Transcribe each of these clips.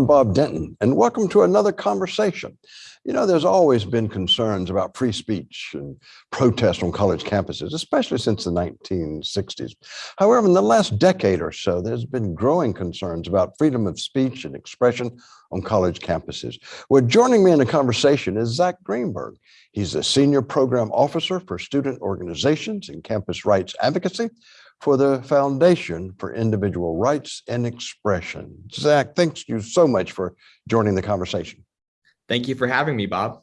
I'm Bob Denton, and welcome to another conversation. You know, there's always been concerns about free speech and protest on college campuses, especially since the 1960s. However, in the last decade or so, there's been growing concerns about freedom of speech and expression on college campuses. Well, joining me in the conversation is Zach Greenberg. He's a senior program officer for student organizations and campus rights advocacy for the Foundation for Individual Rights and Expression. Zach, thanks you so much for joining the conversation. Thank you for having me, Bob.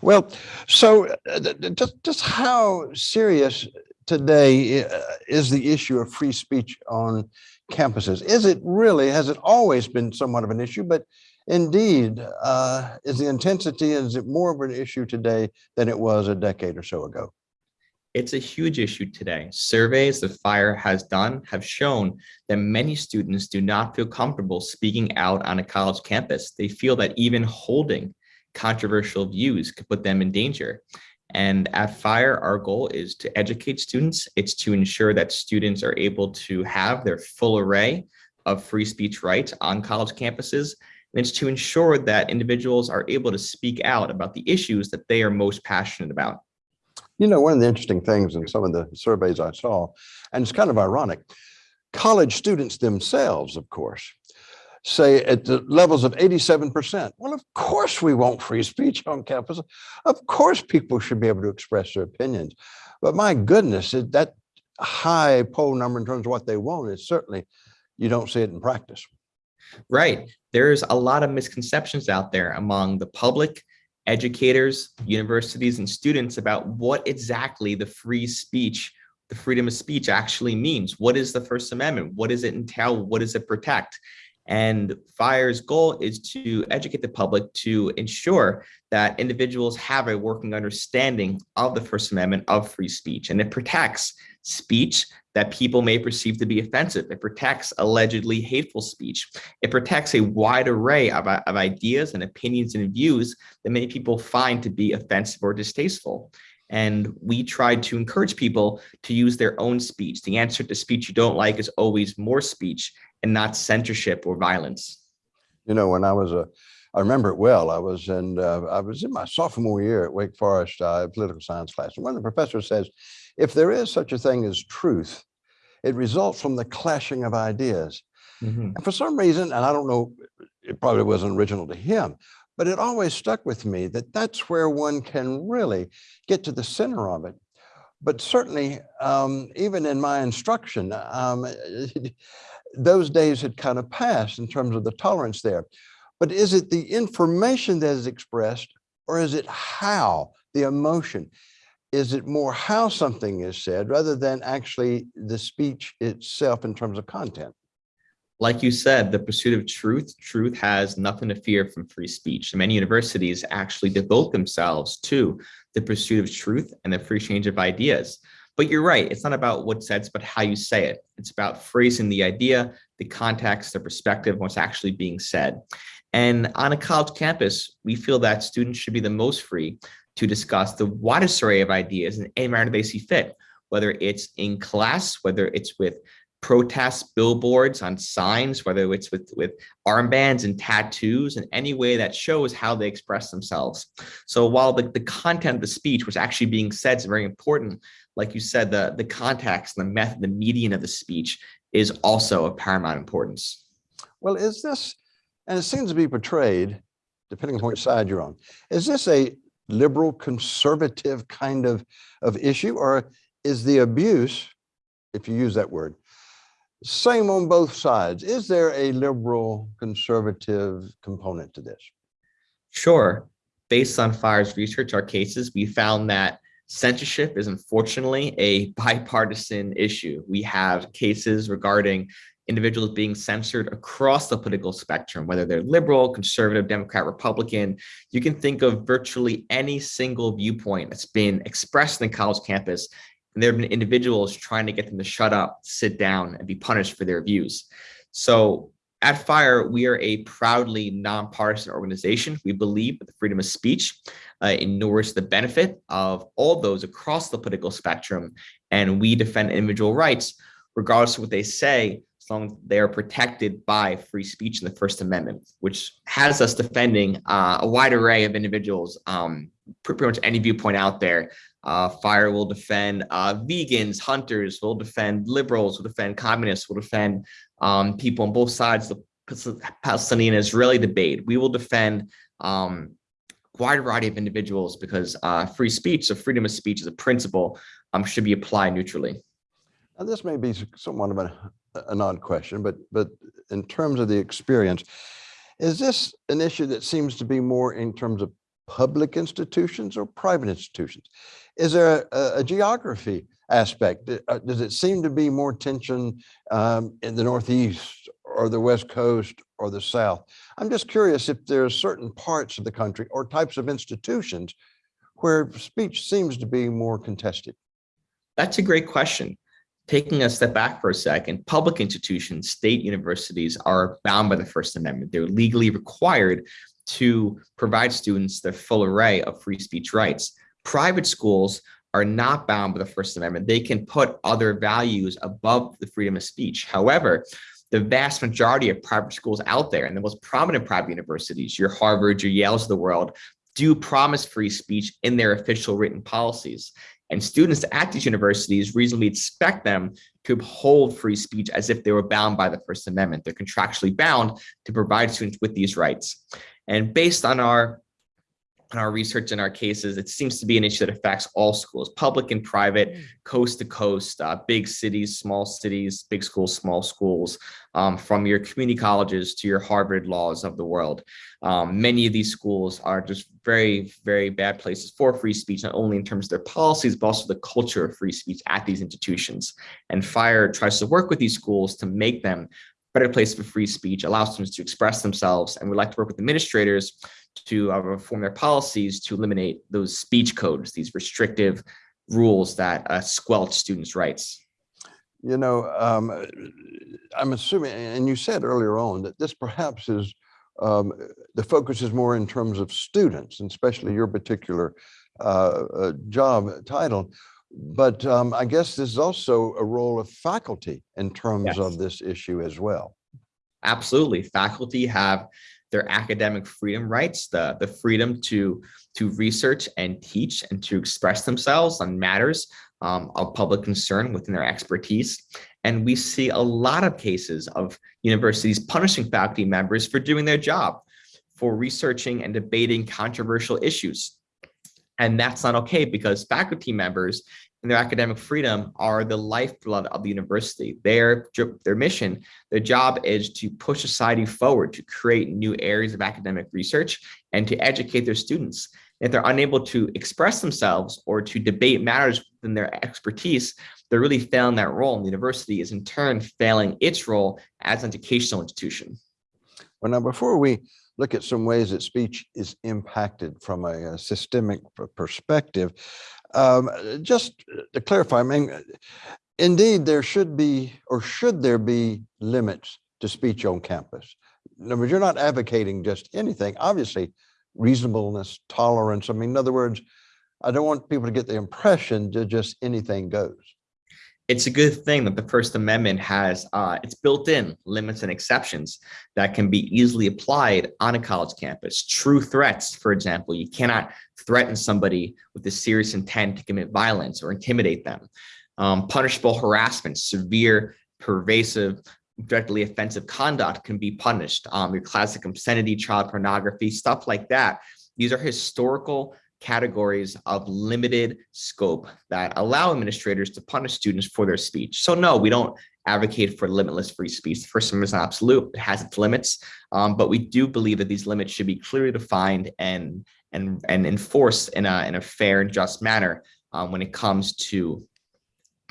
Well, so uh, just, just how serious today uh, is the issue of free speech on campuses? Is it really, has it always been somewhat of an issue, but indeed, uh, is the intensity, is it more of an issue today than it was a decade or so ago? It's a huge issue today. Surveys that FIRE has done have shown that many students do not feel comfortable speaking out on a college campus. They feel that even holding controversial views could put them in danger. And at FIRE, our goal is to educate students. It's to ensure that students are able to have their full array of free speech rights on college campuses. And it's to ensure that individuals are able to speak out about the issues that they are most passionate about. You know, one of the interesting things in some of the surveys I saw, and it's kind of ironic, college students themselves, of course, say at the levels of 87%. Well, of course we want free speech on campus. Of course people should be able to express their opinions. But my goodness, that high poll number in terms of what they want is certainly, you don't see it in practice. Right. There's a lot of misconceptions out there among the public educators, universities, and students about what exactly the free speech, the freedom of speech actually means. What is the First Amendment? What does it entail? What does it protect? And FIRE's goal is to educate the public to ensure that individuals have a working understanding of the First Amendment of free speech. And it protects speech that people may perceive to be offensive. It protects allegedly hateful speech. It protects a wide array of, of ideas and opinions and views that many people find to be offensive or distasteful. And we tried to encourage people to use their own speech. The answer to speech you don't like is always more speech and not censorship or violence. You know, when I was a, I remember it well. I was in, uh, I was in my sophomore year at Wake Forest uh, political science class. And one of the professors says, if there is such a thing as truth, it results from the clashing of ideas. Mm -hmm. And for some reason, and I don't know, it probably wasn't original to him, but it always stuck with me that that's where one can really get to the center of it. But certainly, um, even in my instruction, um, those days had kind of passed in terms of the tolerance there. But is it the information that is expressed or is it how, the emotion? Is it more how something is said rather than actually the speech itself in terms of content? Like you said, the pursuit of truth, truth has nothing to fear from free speech. Many universities actually devote themselves to the pursuit of truth and the free exchange of ideas. But you're right, it's not about what's said, but how you say it. It's about phrasing the idea, the context, the perspective, what's actually being said. And on a college campus, we feel that students should be the most free to discuss the widest array of ideas in any manner they see fit, whether it's in class, whether it's with protest billboards on signs, whether it's with, with armbands and tattoos in any way that shows how they express themselves. So while the, the content of the speech, was actually being said is very important, like you said, the, the context, the method, the median of the speech is also of paramount importance. Well, is this, and it seems to be portrayed, depending on which side you're on, is this a liberal conservative kind of, of issue or is the abuse, if you use that word, same on both sides. Is there a liberal conservative component to this? Sure. Based on FIRE's research, our cases, we found that censorship is unfortunately a bipartisan issue. We have cases regarding individuals being censored across the political spectrum, whether they're liberal, conservative, Democrat, Republican. You can think of virtually any single viewpoint that's been expressed in the college campus and there have been individuals trying to get them to shut up, sit down, and be punished for their views. So at FIRE, we are a proudly nonpartisan organization. We believe that the freedom of speech uh, inures the benefit of all those across the political spectrum, and we defend individual rights, regardless of what they say, as long as they are protected by free speech in the First Amendment, which has us defending uh, a wide array of individuals, um, pretty much any viewpoint out there. Uh, Fire will defend uh, vegans, hunters, will defend liberals, will defend communists, will defend um, people on both sides of the Palestinian Israeli debate. We will defend um, wide variety of individuals because uh, free speech, so freedom of speech as a principle, um, should be applied neutrally. Now, this may be somewhat of a, an odd question, but but in terms of the experience, is this an issue that seems to be more in terms of public institutions or private institutions? Is there a, a geography aspect? Uh, does it seem to be more tension um, in the Northeast or the West Coast or the South? I'm just curious if there are certain parts of the country or types of institutions where speech seems to be more contested. That's a great question. Taking a step back for a second, public institutions, state universities are bound by the First Amendment. They're legally required to provide students the full array of free speech rights. Private schools are not bound by the First Amendment. They can put other values above the freedom of speech. However, the vast majority of private schools out there and the most prominent private universities, your Harvard, your Yales of the world, do promise free speech in their official written policies. And students at these universities reasonably expect them to uphold free speech as if they were bound by the First Amendment. They're contractually bound to provide students with these rights. And based on our on our research and our cases, it seems to be an issue that affects all schools, public and private, mm. coast to coast, uh, big cities, small cities, big schools, small schools, um, from your community colleges to your Harvard laws of the world. Um, many of these schools are just very, very bad places for free speech, not only in terms of their policies, but also the culture of free speech at these institutions. And FIRE tries to work with these schools to make them better place for free speech, allow students to express themselves, and we like to work with administrators to uh, reform their policies to eliminate those speech codes, these restrictive rules that uh, squelch students' rights. You know, um, I'm assuming, and you said earlier on that this perhaps is, um, the focus is more in terms of students, and especially your particular uh, uh job title. But um, I guess there's also a role of faculty in terms yes. of this issue as well. Absolutely. Faculty have their academic freedom rights, the, the freedom to, to research and teach and to express themselves on matters um, of public concern within their expertise. And we see a lot of cases of universities punishing faculty members for doing their job, for researching and debating controversial issues. And that's not okay because faculty members and their academic freedom are the lifeblood of the university. Their, their mission, their job is to push society forward, to create new areas of academic research and to educate their students. If they're unable to express themselves or to debate matters within their expertise, they're really failing that role. And the university is in turn failing its role as an educational institution. Well, now before we look at some ways that speech is impacted from a, a systemic perspective. Um, just to clarify, I mean, indeed, there should be, or should there be limits to speech on campus? In other words, you're not advocating just anything, obviously reasonableness, tolerance. I mean, in other words, I don't want people to get the impression that just anything goes it's a good thing that the First Amendment has uh, it's built in limits and exceptions that can be easily applied on a college campus. True threats, for example, you cannot threaten somebody with a serious intent to commit violence or intimidate them. Um, punishable harassment, severe, pervasive, directly offensive conduct can be punished. Um, your classic obscenity, child pornography, stuff like that. These are historical categories of limited scope that allow administrators to punish students for their speech. So no, we don't advocate for limitless free speech. The First Amendment is absolute, it has its limits, um, but we do believe that these limits should be clearly defined and and and enforced in a in a fair and just manner um, when it comes to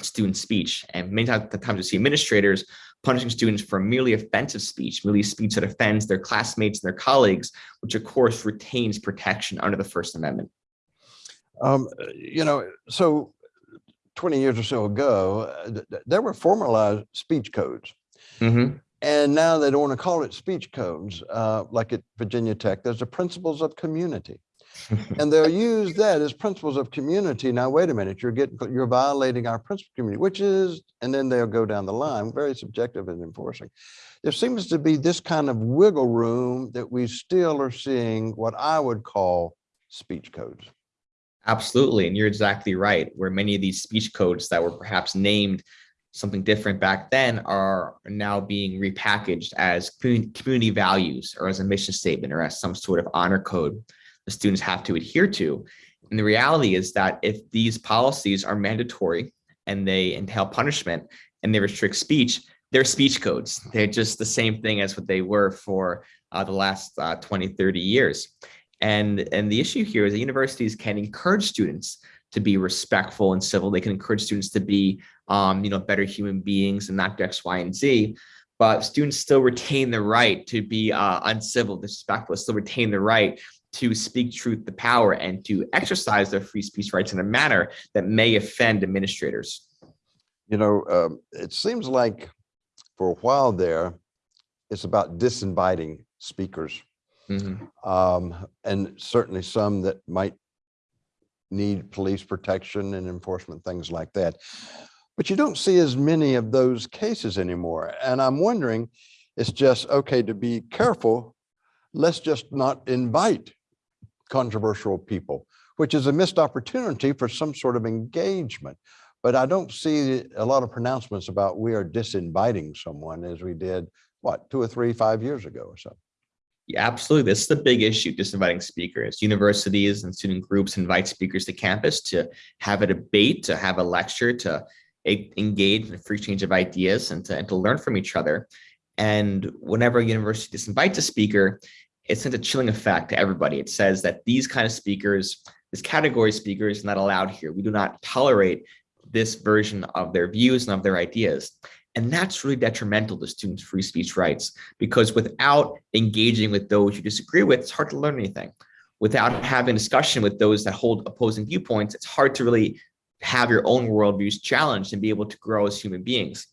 student speech. And many times, times we see administrators punishing students for merely offensive speech, merely speech that offends their classmates and their colleagues, which of course retains protection under the First Amendment. Um, you know, so 20 years or so ago, there were formalized speech codes. Mm -hmm. And now they don't want to call it speech codes, uh, like at Virginia Tech. There's the principles of community. And they'll use that as principles of community. Now, wait a minute, you're getting, you're violating our principle community, which is, and then they'll go down the line, very subjective in enforcing. There seems to be this kind of wiggle room that we still are seeing what I would call speech codes. Absolutely. And you're exactly right. Where many of these speech codes that were perhaps named something different back then are now being repackaged as community values or as a mission statement or as some sort of honor code the students have to adhere to. And the reality is that if these policies are mandatory and they entail punishment and they restrict speech, they're speech codes. They're just the same thing as what they were for uh, the last uh, 20, 30 years. And, and the issue here is that universities can encourage students to be respectful and civil. They can encourage students to be, um, you know, better human beings and not do X, Y, and Z. But students still retain the right to be uh, uncivil, disrespectful, still retain the right to speak truth to power and to exercise their free speech rights in a manner that may offend administrators. You know, um, it seems like for a while there, it's about disinviting speakers. Mhm. Um, and certainly some that might need police protection and enforcement, things like that. But you don't see as many of those cases anymore. And I'm wondering, it's just, okay, to be careful, let's just not invite controversial people, which is a missed opportunity for some sort of engagement. But I don't see a lot of pronouncements about we are disinviting someone as we did, what, two or three, five years ago or so. Yeah, absolutely. This is the big issue, disinviting speakers. Universities and student groups invite speakers to campus to have a debate, to have a lecture, to engage in a free exchange of ideas and to, and to learn from each other. And whenever a university disinvites a speaker, it sends a chilling effect to everybody. It says that these kind of speakers, this category of speakers is not allowed here. We do not tolerate this version of their views and of their ideas. And that's really detrimental to students' free speech rights because without engaging with those you disagree with, it's hard to learn anything. Without having discussion with those that hold opposing viewpoints, it's hard to really have your own worldviews challenged and be able to grow as human beings.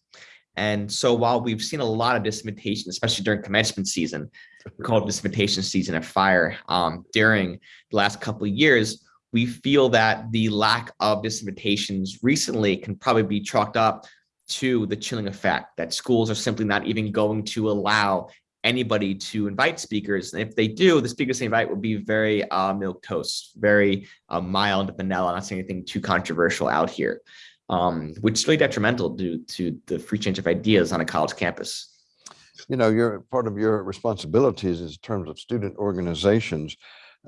And so while we've seen a lot of disinvitation, especially during commencement season, we call it disinvitation season of fire um, during the last couple of years, we feel that the lack of disinvitations recently can probably be chalked up to the chilling effect that schools are simply not even going to allow anybody to invite speakers. And if they do, the speakers they invite will be very uh, milquetoast, very uh, mild vanilla, not saying anything too controversial out here, um, which is really detrimental due to the free change of ideas on a college campus. You know, your part of your responsibilities is in terms of student organizations.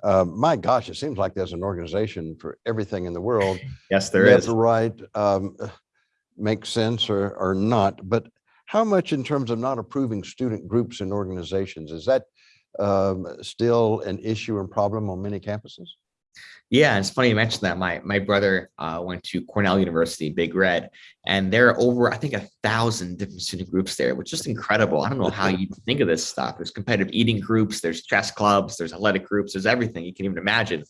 Uh, my gosh, it seems like there's an organization for everything in the world. Yes, there is. Right, um, makes sense or, or not, but how much in terms of not approving student groups and organizations, is that um, still an issue and problem on many campuses? Yeah, it's funny you mentioned that. My my brother uh, went to Cornell University, Big Red, and there are over I think a thousand different student groups there, which is incredible. I don't know how you think of this stuff. There's competitive eating groups, there's chess clubs, there's athletic groups, there's everything you can even imagine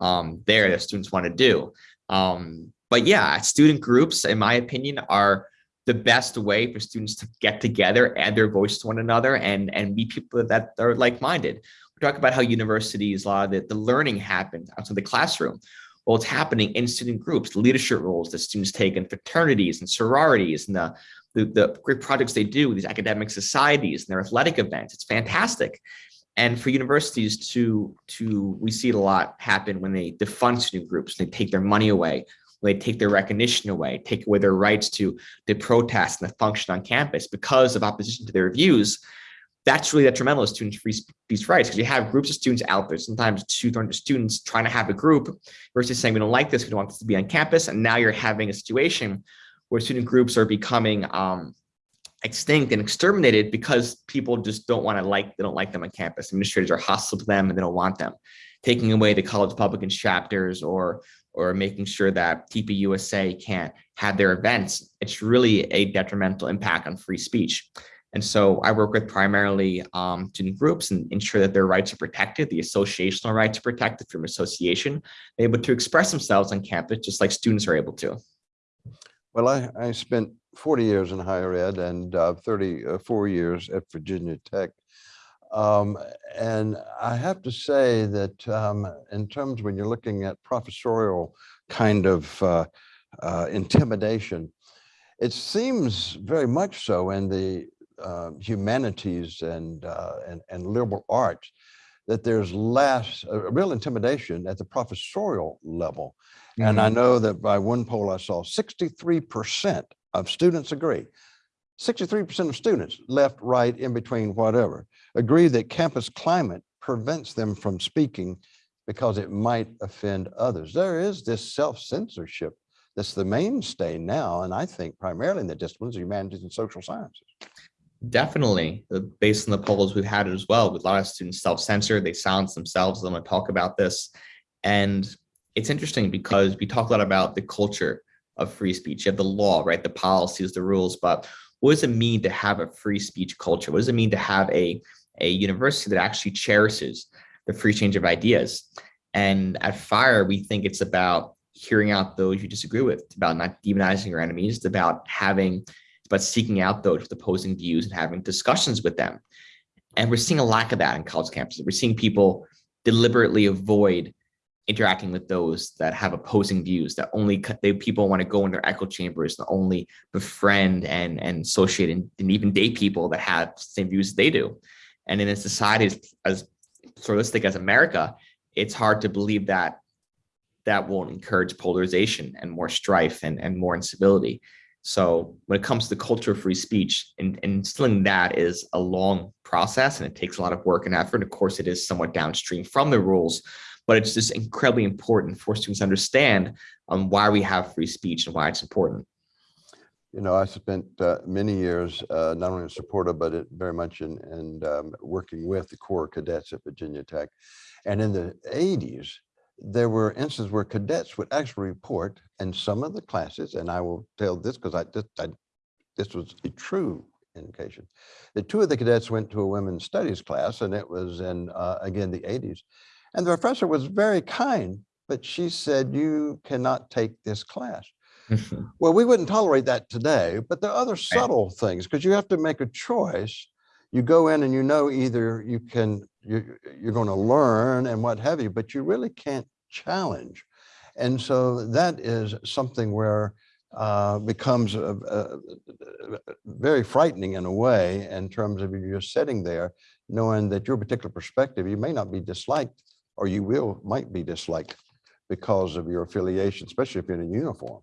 um, there that students want to do. Um, but yeah, student groups, in my opinion, are the best way for students to get together, add their voice to one another, and and be people that are like-minded talk about how universities, a lot of the, the learning happens outside the classroom. Well, it's happening in student groups, leadership roles that students take in fraternities and sororities and the, the, the great projects they do these academic societies and their athletic events. It's fantastic. And for universities to, to we see it a lot happen when they defund student groups, they take their money away, they take their recognition away, take away their rights to, to protest and to function on campus because of opposition to their views that's really detrimental to students' free speech rights because you have groups of students out there, sometimes 200 students trying to have a group versus saying, we don't like this, we don't want this to be on campus. And now you're having a situation where student groups are becoming um, extinct and exterminated because people just don't want to like, they don't like them on campus. Administrators are hostile to them and they don't want them. Taking away the college Republicans chapters or or making sure that TPUSA can't have their events, it's really a detrimental impact on free speech. And so I work with primarily um, student groups and ensure that their rights are protected, the associational rights are protected from association, they're able to express themselves on campus just like students are able to. Well, I, I spent 40 years in higher ed and uh, 34 years at Virginia Tech. Um, and I have to say that um, in terms when you're looking at professorial kind of uh, uh, intimidation, it seems very much so in the uh, humanities and, uh, and, and liberal arts that there's less, a real intimidation at the professorial level. And I Mhm. know that by one poll I saw, 63% of students agree. 63% of students, left, right, in between, whatever, agree that campus climate prevents them from speaking because it might offend others. There is this self-censorship that's the mainstay now, and I think primarily in the disciplines of humanities and social sciences. Definitely, based on the polls we've had as well, with a lot of students self-censor, they silence themselves. I'm going to talk about this. And it's interesting because we talk a lot about the culture of free speech. You have the law, right? The policies, the rules, but what does it mean to have a free speech culture? What does it mean to have a, a university that actually cherishes the free change of ideas? And at FIRE, we think it's about hearing out those you disagree with, it's about not demonizing your enemies, it's about having about seeking out those with opposing views and having discussions with them. And we're seeing a lack of that in college campuses. We're seeing people deliberately avoid interacting with those that have opposing views that only they people want to go in their echo chambers and only befriend and and associate and, and even date people that have same views they do. And in a society as, as pluralistic as America, it's hard to believe that that won't encourage polarization and more strife and, and more incivility. So when it comes to the culture of free speech, and, and instilling that is a long process and it takes a lot of work and effort. Of course, it is somewhat downstream from the rules, but it's just incredibly important for students to understand um, why we have free speech and why it's important. You know, I spent uh, many years uh, not only in support of, but it very much in, in um, working with the Corps cadets at Virginia Tech. And in the 80s, there were instances where cadets would actually report in some of the classes, and I will tell this because I, this, I, this was a true indication, that two of the cadets went to a women's studies class, and it was in, uh, again, the 80s. And the professor was very kind, but she said, you cannot take this class. Well, we wouldn't tolerate that today, but there are other subtle things because you have to make a choice. You go in and you know either you can, you, you're going to learn and what have you, but you really can't challenge. And so that is something where uh, becomes uh, uh, very frightening in a way in terms of you're sitting there knowing that your particular perspective, you may not be disliked or you will, might be disliked because of your affiliation, especially if you're in a uniform.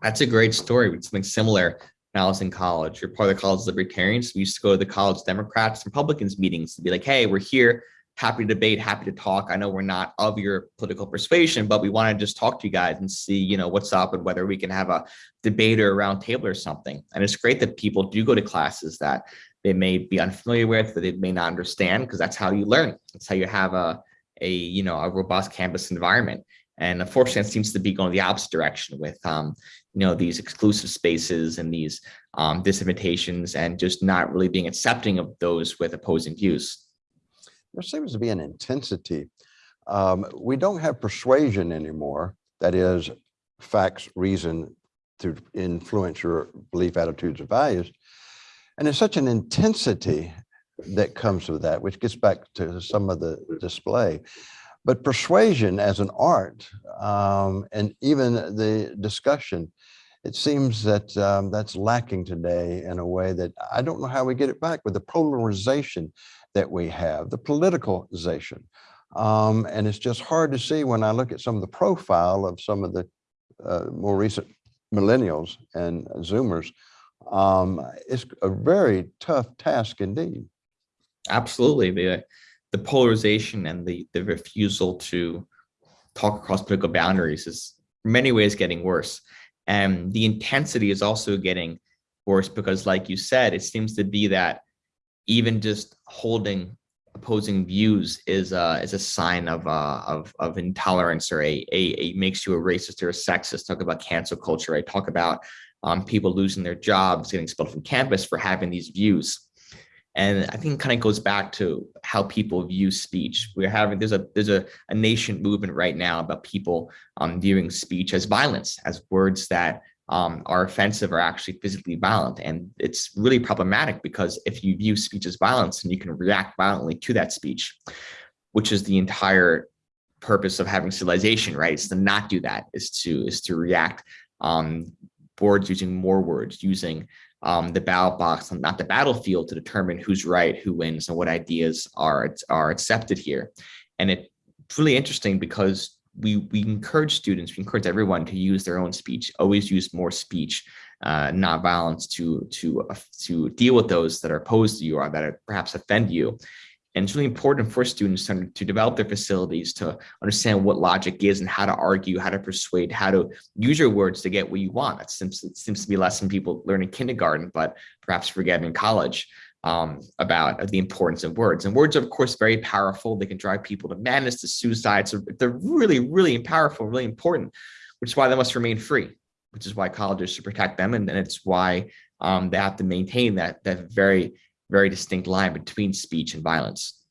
That's a great story. with something similar when I was in college. You're part of the college libertarians. We used to go to the college Democrats, Republicans meetings to be like, hey, we're here, happy to debate, happy to talk. I know we're not of your political persuasion, but we want to just talk to you guys and see, you know, what's up and whether we can have a debate or a round table or something. And it's great that people do go to classes that they may be unfamiliar with, that they may not understand, because that's how you learn. That's how you have a, a, you know, a robust campus environment. And unfortunately, it seems to be going the opposite direction with, um, you know, these exclusive spaces and these um, disinvitations and just not really being accepting of those with opposing views. There seems to be an intensity. Um, we don't have persuasion anymore. That is facts, reason to influence your belief, attitudes, and values. And there's such an intensity that comes with that, which gets back to some of the display. But persuasion as an art um, and even the discussion, it seems that um, that's lacking today in a way that I don't know how we get it back with the polarization that we have, the politicalization. Um, and it's just hard to see when I look at some of the profile of some of the uh, more recent millennials and Zoomers. Um, it's a very tough task indeed. Absolutely. The, the polarization and the, the refusal to talk across political boundaries is in many ways getting worse. And the intensity is also getting worse because like you said, it seems to be that even just holding opposing views is a, is a sign of, uh, of, of intolerance or a, a, a makes you a racist or a sexist. Talk about cancel culture. I talk about um, people losing their jobs, getting expelled from campus for having these views. And I think it kind of goes back to how people view speech. We're having there's a there's a, a nation movement right now about people um, viewing speech as violence, as words that um, are offensive or actually physically violent. And it's really problematic because if you view speech as violence and you can react violently to that speech, which is the entire purpose of having civilization, right? Is to not do that, is to is to react um, boards using more words, using um, the ballot box, not the battlefield to determine who's right, who wins, and what ideas are, are accepted here. And it's really interesting because we, we encourage students, we encourage everyone to use their own speech, always use more speech, uh, not violence to, to, uh, to deal with those that are opposed to you or that perhaps offend you. And it's really important for students to, to develop their facilities to understand what logic is and how to argue, how to persuade, how to use your words to get what you want. That seems, it seems to be a lesson people learn in kindergarten, but perhaps forget in college um, about the importance of words. And words are, of course, very powerful. They can drive people to madness, to suicide. So they're really, really powerful, really important, which is why they must remain free, which is why colleges should protect them. And, it's why um, they have to maintain that, that very very distinct line between speech and violence.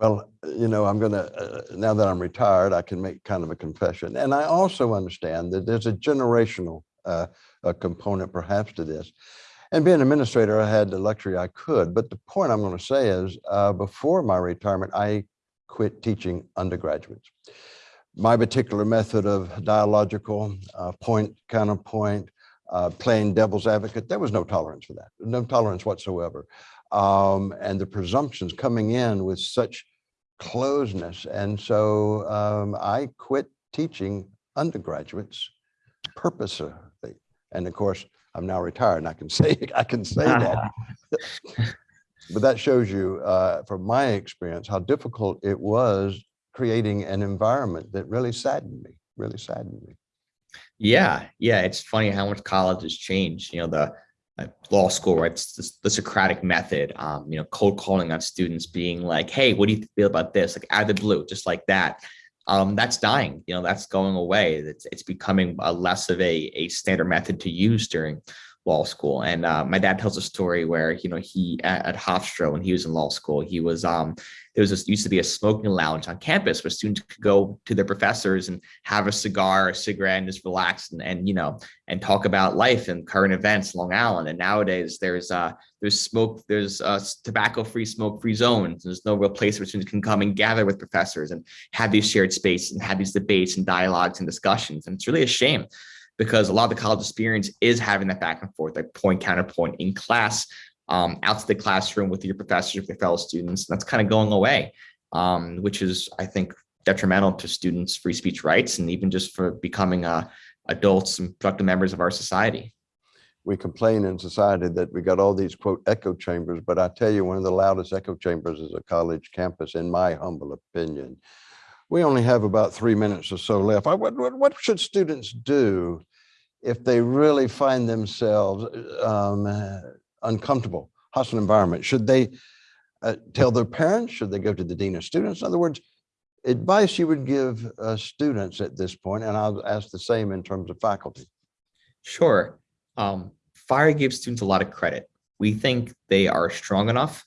Well, you know, I'm going to, uh, now that I'm retired, I can make kind of a confession. And I also understand that there's a generational uh, a component perhaps to this. And being an administrator, I had the luxury I could. But the point I'm going to say is uh, before my retirement, I quit teaching undergraduates. My particular method of dialogical uh, point, counterpoint, uh, playing devil's advocate, there was no tolerance for that, no tolerance whatsoever. Um, and the presumptions coming in with such closeness. And so um, I quit teaching undergraduates purposely. And of course, I'm now retired and I can say, I can say that. but that shows you uh, from my experience, how difficult it was creating an environment that really saddened me, really saddened me. Yeah, yeah, it's funny how much college has changed. You know, the uh, law school, right? The, the Socratic method. Um, you know, cold calling on students, being like, "Hey, what do you feel about this?" Like out of the blue, just like that. Um, that's dying. You know, that's going away. It's it's becoming a less of a a standard method to use during law school. And uh, my dad tells a story where, you know, he at, at Hofstra, when he was in law school, he was, um, there was this used to be a smoking lounge on campus where students could go to their professors and have a cigar, a cigarette, and just relax and, and you know, and talk about life and current events, Long Island. And nowadays there's, uh, there's smoke, there's uh, tobacco-free, smoke-free zones. There's no real place where students can come and gather with professors and have these shared spaces and have these debates and dialogues and discussions. And it's really a shame because a lot of the college experience is having that back and forth, like point counterpoint in class, um, out to the classroom with your professors, with your fellow students. That's kind of going away, um, which is, I think, detrimental to students' free speech rights and even just for becoming uh, adults and productive members of our society. We complain in society that we got all these quote echo chambers, but I tell you, one of the loudest echo chambers is a college campus, in my humble opinion. We only have about three minutes or so left. I, what, what, should students do if they really find themselves um, uncomfortable, hostile environment? Should they uh, tell their parents? Should they go to the dean of students? In other words, advice you would give uh, students at this point, and I'll ask the same in terms of faculty. Sure. Um, FIRE gives students a lot of credit. We think they are strong enough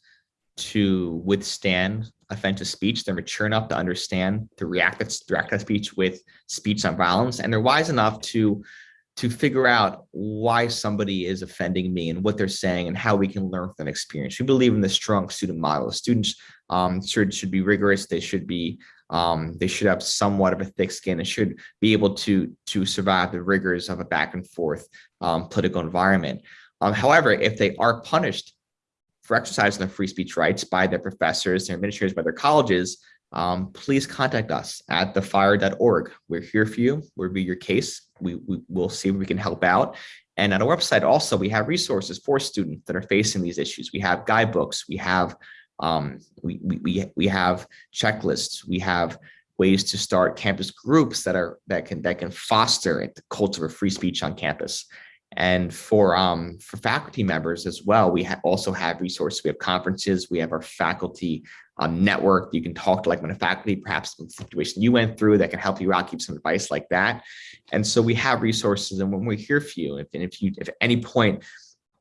to withstand offensive speech. They're mature enough to understand to react to, react to speech with speech on violence, and they're wise enough to to figure out why somebody is offending me and what they're saying and how we can learn from that experience. We believe in the strong student model. Students um, should, should be rigorous. They should be um, they should have somewhat of a thick skin and should be able to to survive the rigors of a back and forth um, political environment. Um, however, if they are punished for exercising their free speech rights by their professors, their administrators, by their colleges, um, please contact us at thefire.org. We're here for you. We'll be your case. We, we will see if we can help out. And at our website also, we have resources for students that are facing these issues. We have guidebooks, we have um, we, we, we have checklists, we have ways to start campus groups that are that can that can foster the culture of free speech on campus. And for um, for faculty members as well, we ha also have resources. We have conferences, we have our faculty um, network. You can talk to like one faculty, perhaps the situation you went through that can help you out, give some advice like that. And so we have resources and when we're here for you, if, if you, if at any point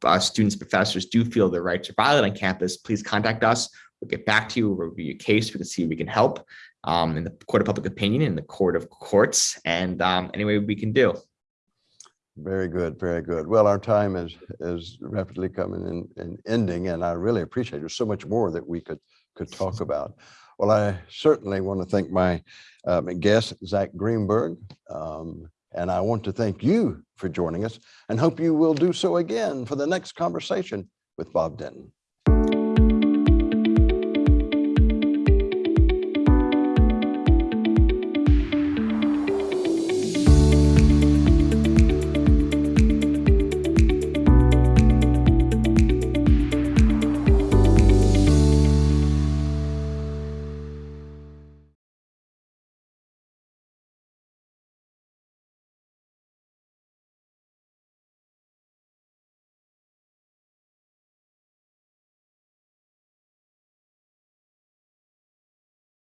uh, students, professors do feel their rights are violated on campus, please contact us. We'll get back to you, we'll review your case, we can see if we can help um, in the court of public opinion, in the court of courts, and um, any way we can do. Very good, very good. Well, our time is is rapidly coming and and ending, and I really appreciate it. There's so much more that we could could talk about. Well, I certainly want to thank my um, guest, Zach Greenberg. um, And I want to thank you for joining us and hope you will do so again for the next conversation with Bob Denton.